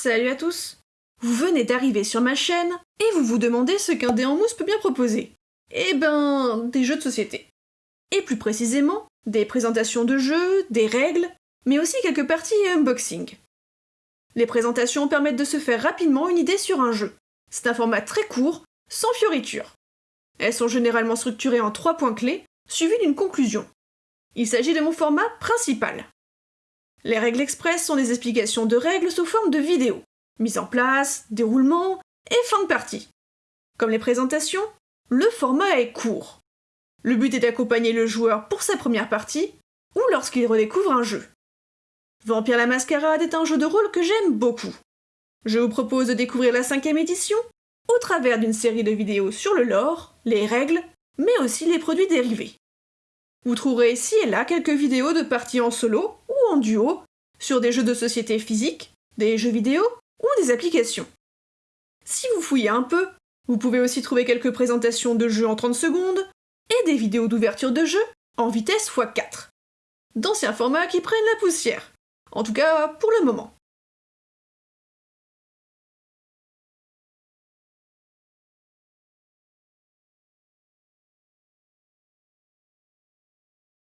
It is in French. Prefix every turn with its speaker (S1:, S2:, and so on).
S1: Salut à tous Vous venez d'arriver sur ma chaîne et vous vous demandez ce qu'un dé en mousse peut bien proposer. Eh ben, des jeux de société. Et plus précisément, des présentations de jeux, des règles, mais aussi quelques parties et unboxing. Les présentations permettent de se faire rapidement une idée sur un jeu. C'est un format très court, sans fioritures. Elles sont généralement structurées en trois points clés, suivis d'une conclusion. Il s'agit de mon format principal. Les règles express sont des explications de règles sous forme de vidéos, mise en place, déroulement et fin de partie. Comme les présentations, le format est court. Le but est d'accompagner le joueur pour sa première partie ou lorsqu'il redécouvre un jeu. Vampire la Mascarade est un jeu de rôle que j'aime beaucoup. Je vous propose de découvrir la cinquième édition au travers d'une série de vidéos sur le lore, les règles, mais aussi les produits dérivés. Vous trouverez ici et là quelques vidéos de parties en solo duo sur des jeux de société physiques, des jeux vidéo ou des applications. Si vous fouillez un peu, vous pouvez aussi trouver quelques présentations de jeux en 30 secondes et des vidéos d'ouverture de jeux en vitesse x4. D'anciens formats qui prennent la poussière. En tout cas, pour le moment.